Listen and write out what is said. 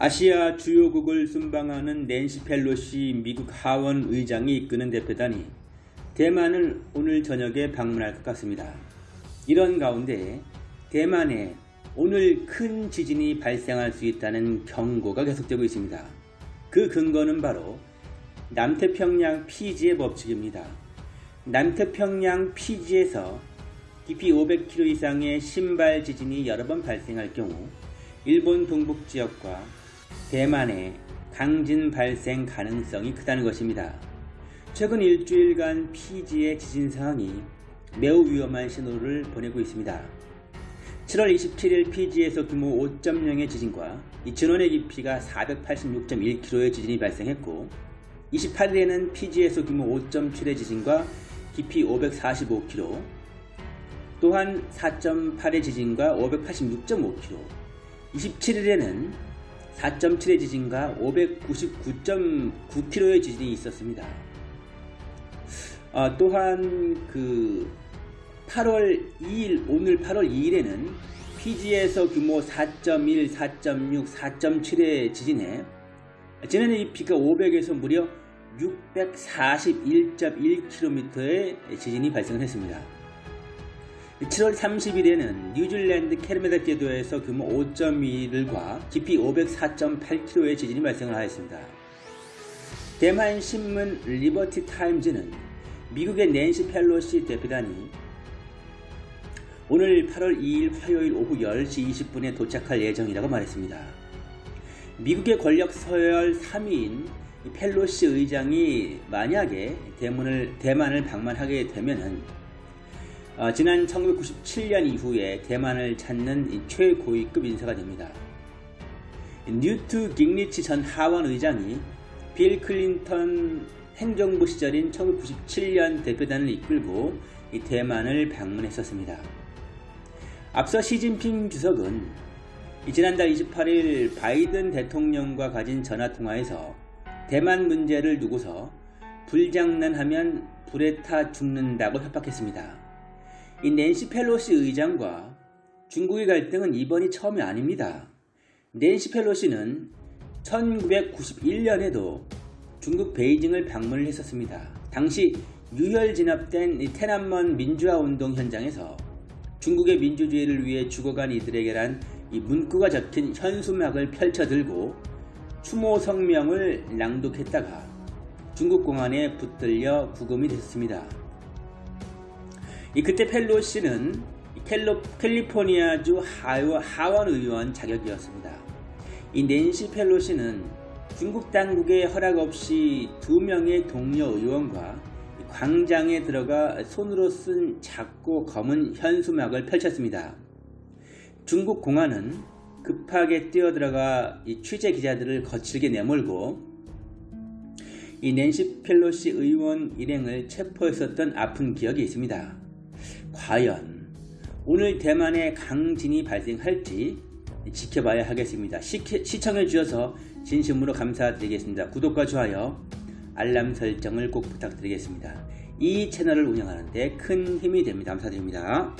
아시아 주요국을 순방하는 낸시 펠로시 미국 하원 의장이 이끄는 대표단이 대만을 오늘 저녁에 방문할 것 같습니다. 이런 가운데 대만에 오늘 큰 지진이 발생할 수 있다는 경고가 계속되고 있습니다. 그 근거는 바로 남태평양 피지의 법칙입니다. 남태평양 피지에서 깊이 500km 이상의 신발 지진이 여러 번 발생할 경우 일본 동북 지역과 대만의 강진 발생 가능성이 크다는 것입니다. 최근 일주일간 피지의 지진 상황이 매우 위험한 신호를 보내고 있습니다. 7월 27일 피지에서 규모 5.0의 지진과 진원의 깊이가 486.1km의 지진이 발생했고 28일에는 피지에서 규모 5.7의 지진과 깊이 545km 또한 4.8의 지진과 586.5km 27일에는 4.7의 지진과 599.9km의 지진이 있었습니다. 어, 또한 그 8월 2일 오늘 8월 2일에는 피지에서 규모 4.1, 4.6, 4.7의 지진에 지난해 깊이가 500에서 무려 641.1km의 지진이 발생했습니다. 7월 30일에는 뉴질랜드 케르마덱 제도에서 규모 5.1과 깊이 504.8km의 지진이 발생을 하였습니다. 대만 신문 리버티 타임즈는 미국의 낸시 펠로시 대표단이 오늘 8월 2일 화요일 오후 10시 20분에 도착할 예정이라고 말했습니다. 미국의 권력 서열 3위인 펠로시 의장이 만약에 대문을, 대만을 방문하게 되면은 어, 지난 1997년 이후에 대만을 찾는 최고위급 인사가 됩니다. 뉴트 깅리치 전 하원 의장이 빌 클린턴 행정부 시절인 1997년 대표단을 이끌고 대만을 방문했었습니다. 앞서 시진핑 주석은 지난달 28일 바이든 대통령과 가진 전화통화에서 대만 문제를 두고서 불장난하면 불에 타 죽는다고 협박했습니다. 이 낸시 펠로시 의장과 중국의 갈등은 이번이 처음이 아닙니다. 낸시 펠로시는 1991년에도 중국 베이징을 방문을 했었습니다. 당시 유혈 진압된 테난먼 민주화 운동 현장에서 중국의 민주주의를 위해 죽어간 이들에게란 이 문구가 적힌 현수막을 펼쳐들고 추모 성명을 낭독했다가 중국 공안에 붙들려 구금이 됐습니다. 이 그때 펠로시는 캘로, 캘리포니아주 하원 의원 자격이었습니다. 이 낸시 펠로시는 중국 당국의 허락 없이 두 명의 동료 의원과 광장에 들어가 손으로 쓴 작고 검은 현수막을 펼쳤습니다. 중국 공안은 급하게 뛰어들어가 이 취재 기자들을 거칠게 내몰고 이 낸시 펠로시 의원 일행을 체포했었던 아픈 기억이 있습니다. 과연 오늘 대만에 강진이 발생할지 지켜봐야 하겠습니다. 시청해 주셔서 진심으로 감사드리겠습니다. 구독과 좋아요, 알람 설정을 꼭 부탁드리겠습니다. 이 채널을 운영하는 데 큰 힘이 됩니다. 감사드립니다.